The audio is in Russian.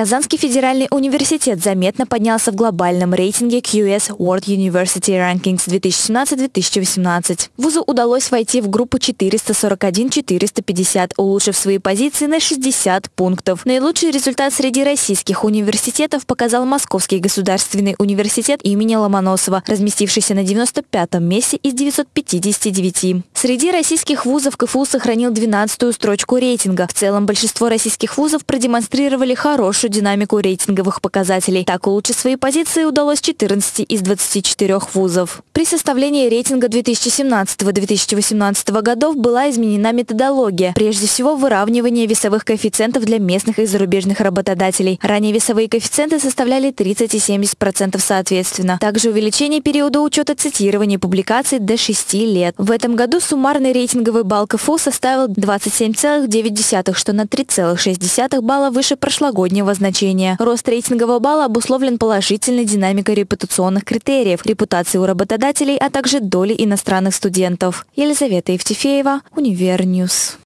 Казанский федеральный университет заметно поднялся в глобальном рейтинге QS World University Rankings 2017-2018. Вузу удалось войти в группу 441-450, улучшив свои позиции на 60 пунктов. Наилучший результат среди российских университетов показал Московский государственный университет имени Ломоносова, разместившийся на 95-м месте из 959. Среди российских вузов КФУ сохранил 12-ю строчку рейтинга. В целом большинство российских вузов продемонстрировали хорошую динамику рейтинговых показателей. Так улучшить свои позиции удалось 14 из 24 вузов. При составлении рейтинга 2017-2018 годов была изменена методология. Прежде всего, выравнивание весовых коэффициентов для местных и зарубежных работодателей. Ранее весовые коэффициенты составляли 30 и 70% соответственно. Также увеличение периода учета цитирования публикаций до 6 лет. В этом году суммарный рейтинговый балл КФУ составил 27,9, что на 3,6 балла выше прошлогоднего значения. Рост рейтингового балла обусловлен положительной динамикой репутационных критериев, репутации у работодателей, а также доли иностранных студентов. Елизавета Евтефеева, Univer News.